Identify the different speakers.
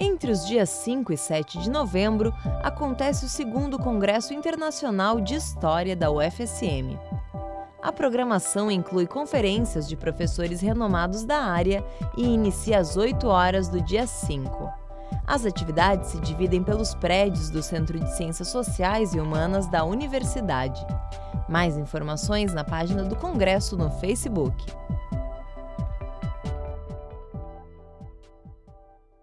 Speaker 1: Entre os dias 5 e 7 de novembro, acontece o segundo Congresso Internacional de História da UFSM. A programação inclui conferências de professores renomados da área e inicia às 8 horas do dia 5. As atividades se dividem pelos prédios do Centro de Ciências Sociais e Humanas da Universidade. Mais informações na página do Congresso no Facebook.